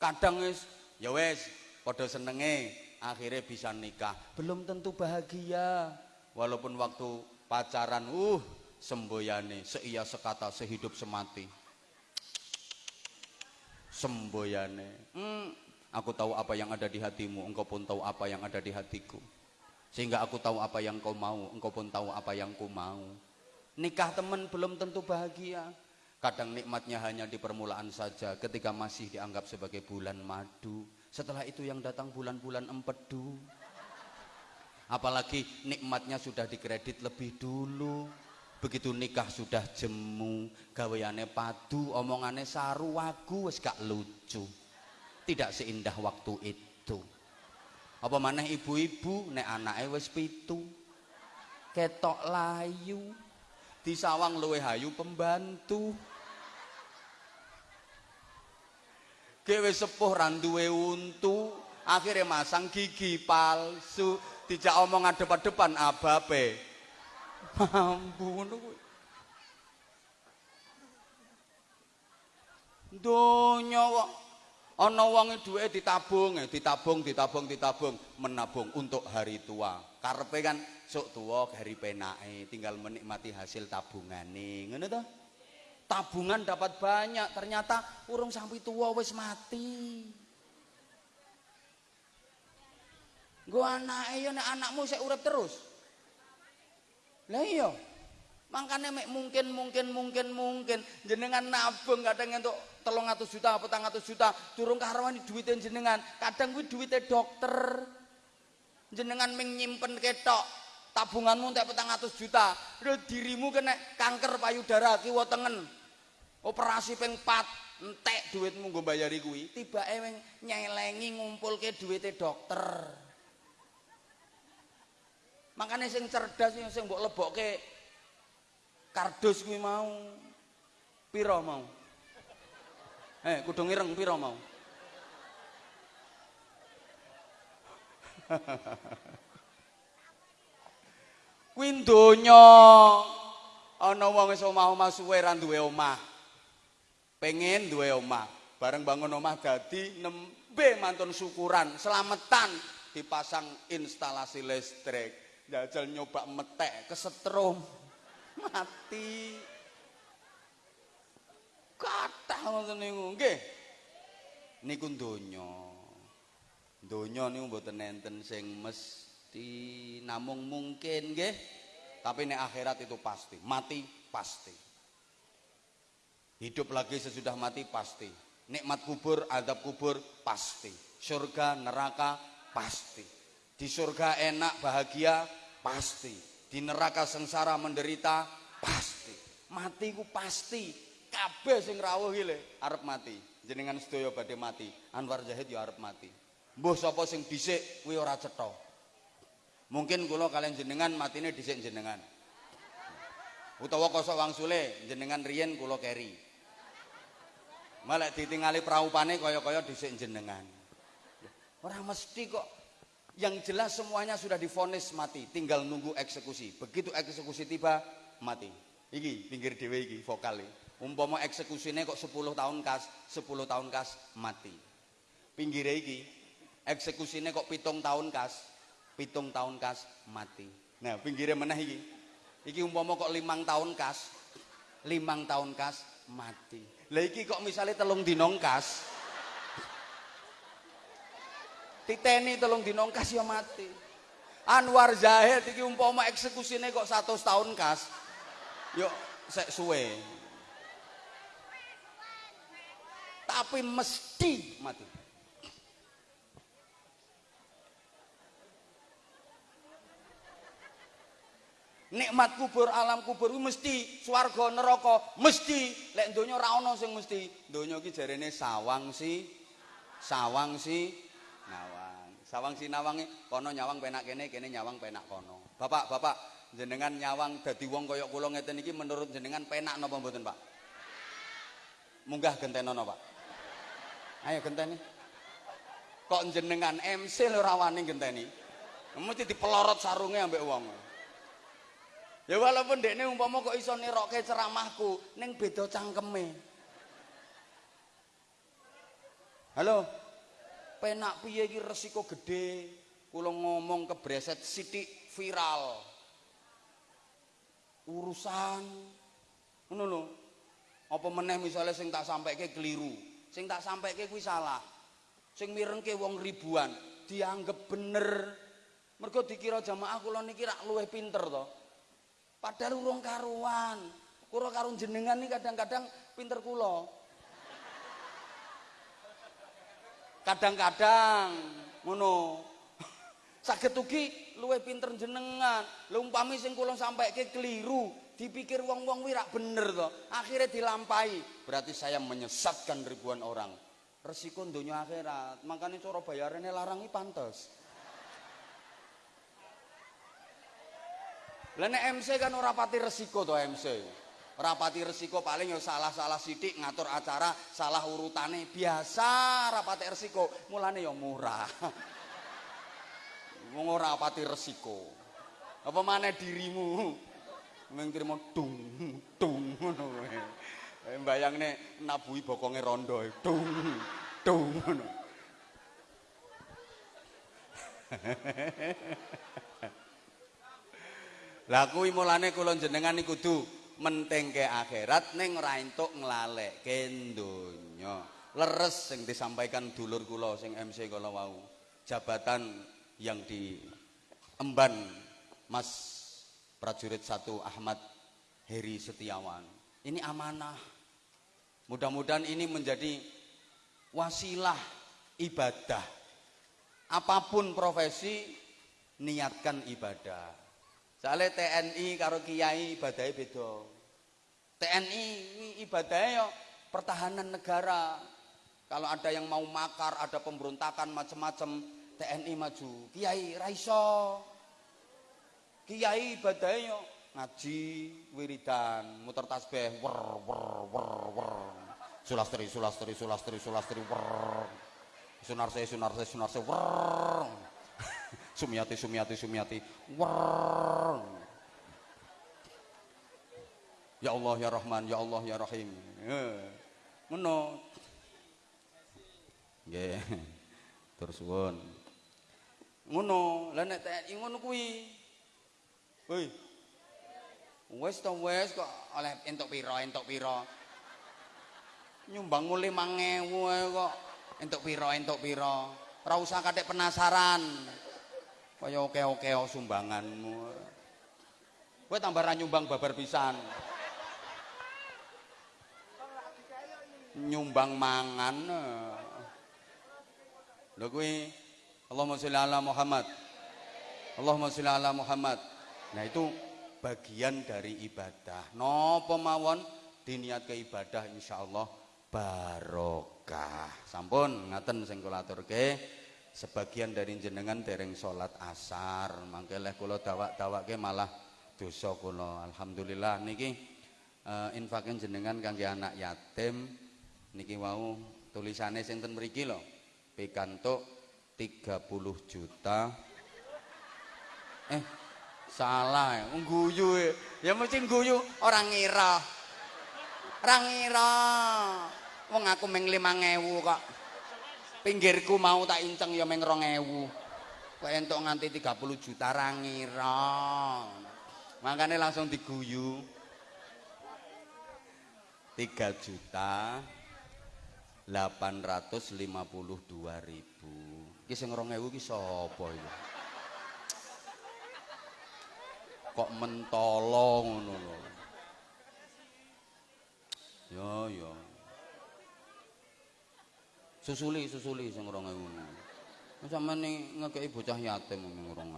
Kadang wis ya wis padha senenge akhirnya bisa nikah. Belum tentu bahagia. Walaupun waktu pacaran uh semboyane seia sekata sehidup semati. Semboyane. Hmm, aku tahu apa yang ada di hatimu, engkau pun tahu apa yang ada di hatiku. Sehingga aku tahu apa yang kau mau, engkau pun tahu apa yang ku mau. Nikah teman belum tentu bahagia. Kadang nikmatnya hanya di permulaan saja ketika masih dianggap sebagai bulan madu. Setelah itu yang datang bulan-bulan empedu. Apalagi nikmatnya sudah dikredit lebih dulu. Begitu nikah sudah jemu, gaweane padu, omongane saru wagu wis gak lucu. Tidak seindah waktu itu. Apa maneh ibu-ibu nek anake wis pitu. Ketok layu. Disawang luwe hayu pembantu. Dewe sepuh randuwe untu, akhirnya masang gigi palsu, dijak omong depan-depan abape. Mampu ngono kuwi. Donya kok ana wong duweke ditabung, eh, ditabung, ditabung, ditabung, menabung untuk hari tua. Karepe kan sok tua hari penake, tinggal menikmati hasil tabungane. Ngono to? Tabungan dapat banyak, ternyata urung sampai tua wis mati. Gue anake yo nek anakmu sik urip terus. Lah iya. Makanya mek mungkin mungkin mungkin mungkin jenengan nabung kadang untuk telung atus juta petang atus juta turun karawani duitnya jenengan kadang gue duitnya dokter jenengan menyimpen ketok tabunganmu untuk petang atus juta dirimu kena kanker payudara kiwa tengen operasi ping 4 entek duitmu gue bayari kuwi. Tiba emang nyelengi ngumpul ke duitnya dokter. Makanya sing cerdas sing lebok ke kardus kuwi mau. Piro mau? Eh kudu ngireng piro mau? (laughs) Kuwi donya ana wong wis omah-omah suwe duwe omah pengen duwe omah. Bareng bangun omah dadi nembe mantun syukuran selamatan dipasang instalasi listrik. Jajal nyoba metek kesetrum. Mati. Kathah ngoten niku. Nggih. Niku donya. Donya niku mboten enten sing mesti namung mungkin nggih. Tapi nek akhirat itu pasti mati pasti hidup lagi sesudah mati pasti. Nikmat kubur adab kubur pasti. Surga neraka pasti. Di surga enak bahagia pasti. Di neraka sengsara menderita pasti. Mati ku pasti. Kabeh sing rawuh iki arep mati. Jenengan sedaya badhe mati. Anwar Zahid ya arep mati. Mbuh sapa sing dhisik kuwi ora cetha. Mungkin kula kalian jenengan matine dhisik jenengan. Utawa kosok wangsule jenengan riyen kula keri malah ditingali praupane kaya-kaya dhisik jenengan. Ora mesti kok yang jelas semuanya sudah difonis mati tinggal nunggu eksekusi. Begitu eksekusi tiba mati. Iki pinggir dewe iki vokal umpama eksekusinya kok 10 tahun kas 10 tahun kas mati. Pinggir iki eksekusinya kok pitung tahun kas pitung tahun kas mati. Nah pinggirnya mana iki. Iki umpama kok limang tahun kas limang tahun kas mati lah iki kok misalnya telung dinong kas titeni telung dinong kas ya mati Anwar Zahid iki umpama eksekusine kok 100 tahun kas. Yuk sek suwe. Tapi mesti mati. Nikmat kubur, alam kubur mesti swarga neraka, mesti lek donya ora ana sing mesti. Donya iki jarene sawang si sawang si nawang. Sawang si nawange kono nyawang penak kene, kene nyawang penak kono. Bapak, Bapak, jenengan nyawang dadi wong kaya kula ngeten iki menurut jenengan penak napa mboten, Pak? Munggah gentenono, Pak. Ayo genteni. Kok jenengan MC lho rawani genteni? Mesti dipelorot sarunge ambek wong. Ya walaupun dekne umpama kok iso nirokke ceramahku, ning beda cangkeme. Halo. Penak piye iki resiko gede. Kula ngomong kebreset sithik viral. Urusan ngono lho. Apa meneh misale sing tak sampaike keliru, sing tak sampaike kuwi salah. Sing mirengke wong ribuan dianggap bener. Mergo dikira jamaah kula niki rak luwih pinter to. Padahal urung karuan. Kura karo jenengan nih kadang-kadang pinter kula. Kadang-kadang ngono. (laughs) Saged ugi luwih pinter jenengan. Lha umpami sing kula sampaike keliru, dipikir wong-wong kuwi rak bener to. Akhirnya dilampahi. Berarti saya menyesatkan ribuan orang. Resiko donya akhirat. Makanya cara bayarannya larangi pantes. Lah nek MC kan ora pati resiko to MC. Ora pati resiko paling ya salah-salah sithik ngatur acara, salah urutane biasa ora pati resiko. Mulane ya murah. (laughs) Wong ora pati resiko. Apa maneh dirimu? Mung trimo dung dung ngono wae. Eh, Mbayangne nabuhi bokonge rondo dung dung ngono. (laughs) Lah kuwi mulane kula jenengan niku kudu mentingke akhirat ning ora entuk nglalekke donya. Leres sing disampaikan dulur kula sing MC kala wau. Jabatan yang diemban Mas prajurit satu Ahmad Heri Setiawan. Ini amanah. Mudah-mudahan ini menjadi wasilah ibadah. Apa pun profesi niatkan ibadah. Soalnya TNI karo kiai ibadahnya beda. TNI ibadahnya ya pertahanan negara. Kalau ada yang mau makar, ada pemberontakan macam-macam, TNI maju. Kiai raiso. Kiai ibadahnya ya ngaji, wiridan, muter tasbih, wer wer wer wer. Sulastri, sulastri, sulastri, sulastri, wer. Sunarse, sunarse, sunarse, wer. Sumiati, Sumiati, Sumiati. Wer. Ya Allah ya Rahman, ya Allah ya Rahim. Ngono. Nggih. Tur suwun. Ngono, lah nek TNI ngono kuwi. Hoi. Wes to wes kok oleh entuk pira, entuk pira. Nyumbang mulai 5000 ae kok entuk pira, entuk pira. Ora katik penasaran. Kaya oke-oke sumbanganmu. Kowe tambah ra nyumbang babar pisan. Nyumbang mangan. Lho kuwi Allahumma sholli ala Muhammad. Allahumma sholli ala Muhammad. Nah itu bagian dari ibadah. Napa mawon diniat ke ibadah insyaallah barokah. Sampun ngaten sing kula aturke. Sebagian dari jenengan dereng salat asar mangke leh kula dawak-dawake malah dosa kula. Alhamdulillah niki uh, infakin jenengan kangge anak yatim niki wau tulisane sinten mriki lho? Pikantuk 30 juta. Eh salah ya ngguyu ya mesti ngguyu orang ngira. Orang ngira. Wong aku meng 5000 kok pinggirku mau tak inceng ya meng 2000 kok entuk nganti 30 juta ra ngira makanya langsung diguyu. 3 juta 852 ribu. Ini yang 2000 ini siapa itu kok mentolo ngono lho. Ya ya. Susuli susuli sing 2000. Wis sampean ngekeki bocah yatim ning 2000.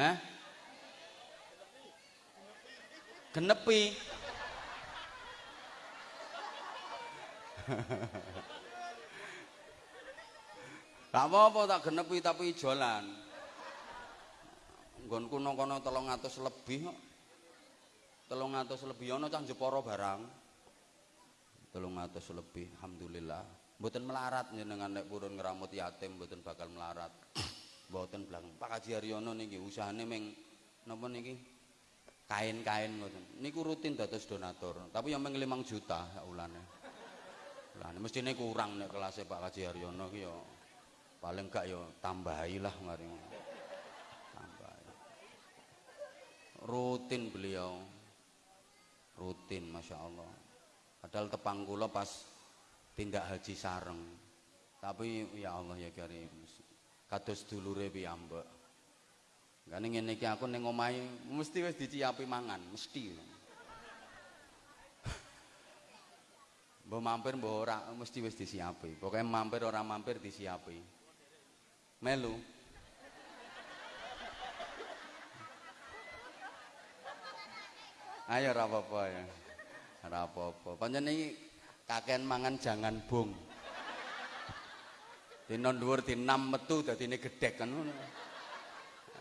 Hah? Genepi. (laughs) Gak apa-apa tak genepi tapi ijolan. Nggonku nang kono 300 lebih kok. 300 lebih ana cah Jepara barang. 300 lebih alhamdulillah. Mboten melarat jenengan nek purun ngramut yatim mboten bakal melarat. (coughs) Mboten blang. Pak Haji Haryono niki usahane meng napa niki? Kain-kain ngoten. Niku rutin dados donatur, tapi yang meng 5 juta ulane. Lah mestine kurang nek kelasnya Pak Haji Haryono ya paling gak ya tambahilah mari. Tambahi. Rutin beliau. Rutin Masya Allah. Padahal tepang kula pas tindak haji sareng. Tapi ya Allah ya karim. Kados dulure piyambak. Gane ngene iki aku ning omahe mesti wis diciapi mangan, mesti. (laughs) Mbok mampir mbok ora mesti wis disiapi. Pokoke mampir ora mampir disiapi. Melu. Ayo ora apa-apa ya. Ora apa-apa. Pancen iki kakean mangan jangan bung. Dina dhuwur dinam metu dadine gedhek kan.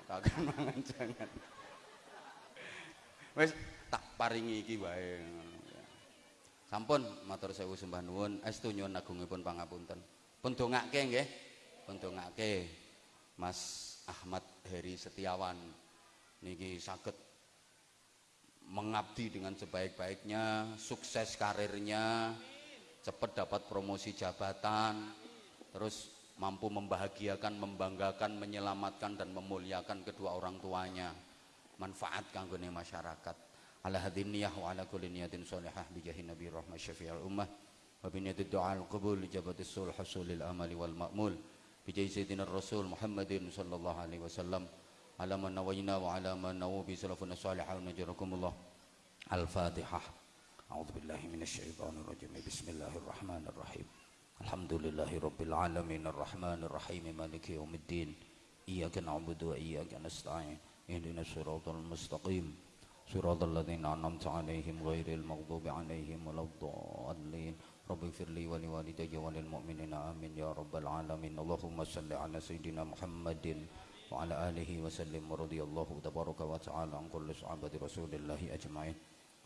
Kakean mangan jangan. Wis tak paringi iki wae. Sampun matur sewu sembah nuwun, estu nyuwun agungipun pangapunten. Pun dongake nggih. Pun dongake Mas Ahmad Heri Setiawan niki saged mengabdi dengan sebaik-baiknya, sukses karirnya, cepat dapat promosi jabatan, terus mampu membahagiakan, membanggakan, menyelamatkan dan memuliakan kedua orang tuanya. Manfaat kanggone masyarakat. Ala hadin niyah wa ala kulli niyatin salihah bi jahi nabi rahmah syafi'al ummah wa bi niyati du'a al-qabul li jabati sulh hasulil amali wal ma'mul bi jahi sayyidina rasul Muhammadin sallallahu alaihi wasallam على من نوينا وعلى من نوى سلفنا الصالح ونجركم الله. الفاتحة. أعوذ بالله من الشيطان الرجيم. بسم الله الرحمن الرحيم. الحمد لله رب العالمين. الرحمن الرحيم. مالك يوم الدين. إياك نعبد وإياك نستعين. اهدنا الصراط المستقيم. صراط الذين أنعمت عليهم غير المغضوب عليهم ولا الضالين. رب اغفر لي ولوالدي وللمؤمنين. آمين يا رب العالمين. اللهم صل على سيدنا محمد. وعلى آله وسلم ورضي الله تبارك وتعالى عن كل صحابة رسول الله أجمعين.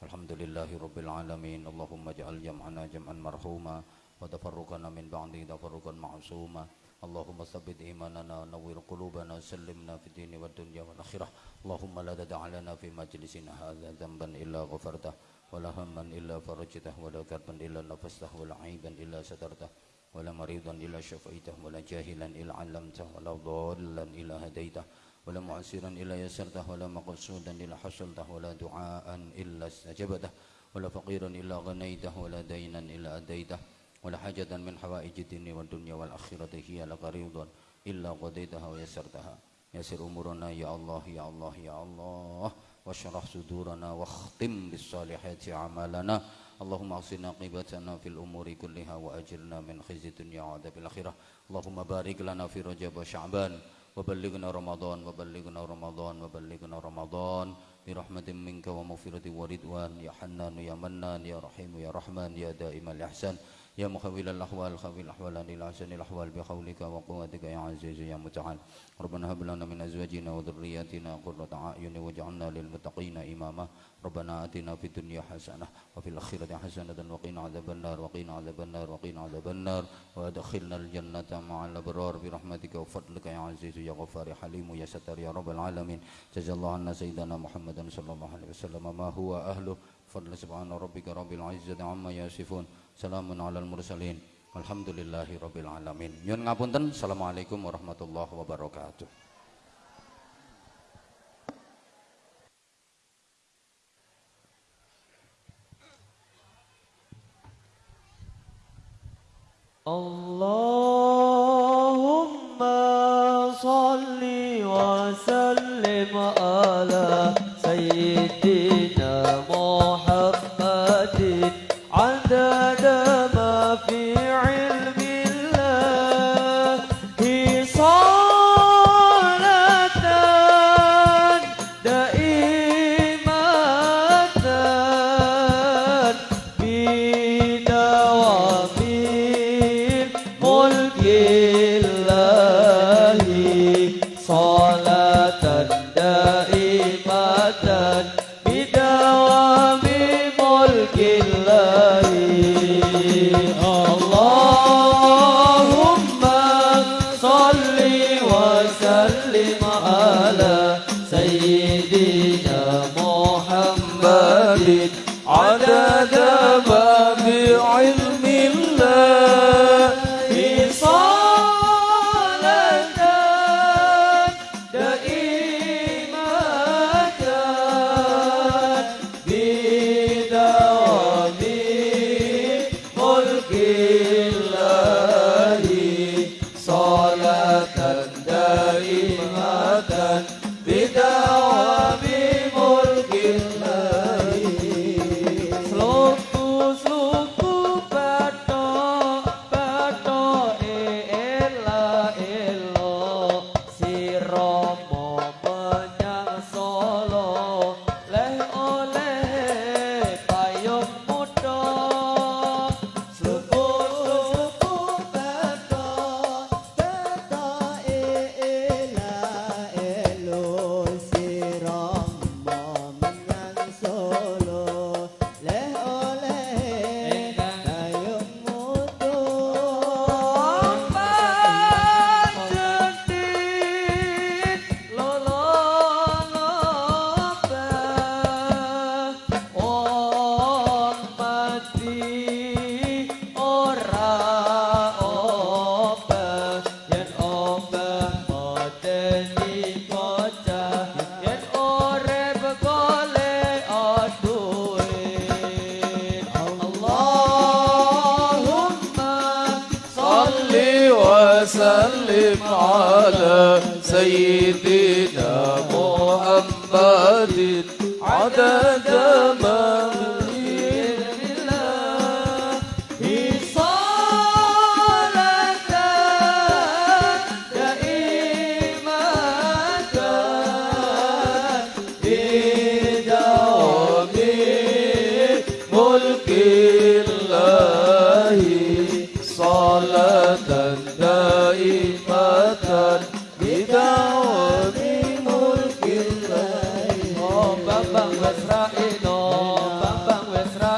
الحمد لله رب العالمين. اللهم اجعل جمعنا جمعا مرحوما وتفرقنا من بعده تفرقا معصوما. اللهم ثبت إيماننا نور قلوبنا سلمنا في الدين والدنيا والآخرة. اللهم لا تدع لنا في مجلسنا هذا ذنبا إلا غفرته ولا هما إلا فرجته ولا كربا إلا نفسته ولا عيبا إلا سترته. ولا مريضا إلا شفيته ولا جاهلا إلا علمته ولا ضالا إلا هديته ولا معسرا إلا يسرته ولا مقصودا إلا حصلته ولا دعاء إلا استجبته ولا فقيرا إلا غنيته ولا دينا إلا أديته ولا حاجة من حوائج الدنيا والدنيا والآخرة هي لك رضا إلا قضيتها ويسرتها. يسر أمورنا يا الله يا الله يا الله واشرح صدورنا واختم بالصالحات أعمالنا. اللهم اغسلنا عاقبتنا في الأمور كلها وأجرنا من خزي الدنيا وعذاب الآخرة. اللهم بارك لنا في رجب وشعبان وبلغنا رمضان وبلغنا رمضان وبلغنا رمضان برحمة منك ومغفرة ورضوان. يا حنان يا منان يا رحيم يا رحمن يا دائم الإحسان. يا مخول الأحوال خوي الأحوال للأحسن الأحوال بحولك وقوتك يا عزيز يا متعال ربنا هب لنا من أزواجنا وذرياتنا قرة أعين واجعلنا للمتقين إماما ربنا آتنا في الدنيا حسنة وفي الآخرة حسنة وقنا عذاب النار وقنا عذاب النار وقنا عذاب النار وأدخلنا الجنة مع الأبرار برحمتك وفضلك يا عزيز يا غفار يا حليم يا ستر يا رب العالمين جزا الله عنا سيدنا محمد صلى الله عليه وسلم ما هو أهله فضل سبحان ربك رب العزة عما يصفون Salamun alal mursalin. Alhamdulillahi rabbil alamin. Nyun ngapunten. Assalamualaikum warahmatullahi wabarakatuh. Allahumma كلمة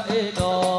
えの